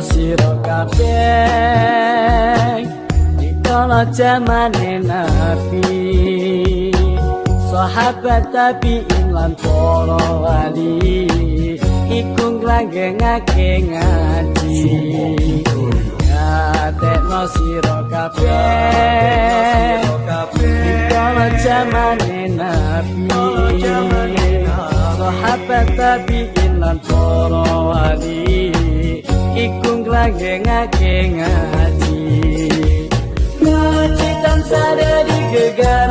sira kabeh. Dikala jamane nabi sahabat tapi lan para wali iku nglangengake ngaji. Tekno sira kabeh. Dikala jamane nabi sahabat tapi lan para wali iku nglangengake ngaji ngaji tan sadari gegarane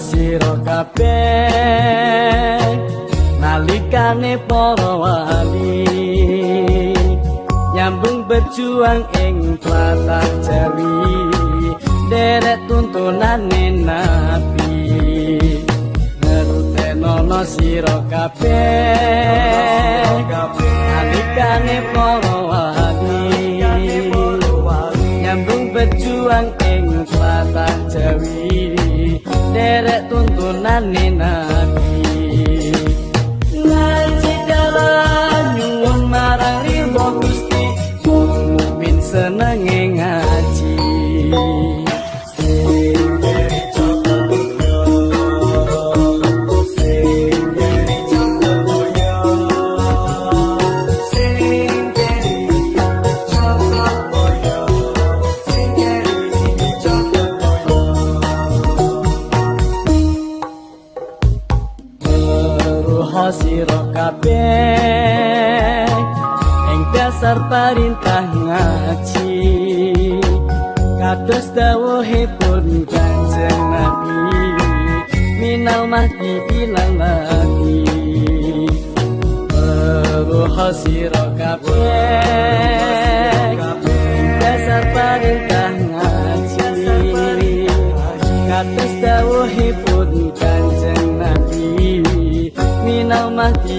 sira kabeh nalikane para wali. Nyambung berjuang ing tlatah Jawi derek tuntunane nabi. Ngertenono sira kabeh nalikane para wali. Nyambung berjuang derek tuntunane kabeh. Eng dasar perintah ngaji Kados dawuhe pun kanjeng Nabi Minal mati ilang mati Perlu hasiro kabeh Eng dasar perintah ngaji Kados dawuhe pun kanjeng Nabi Minal mati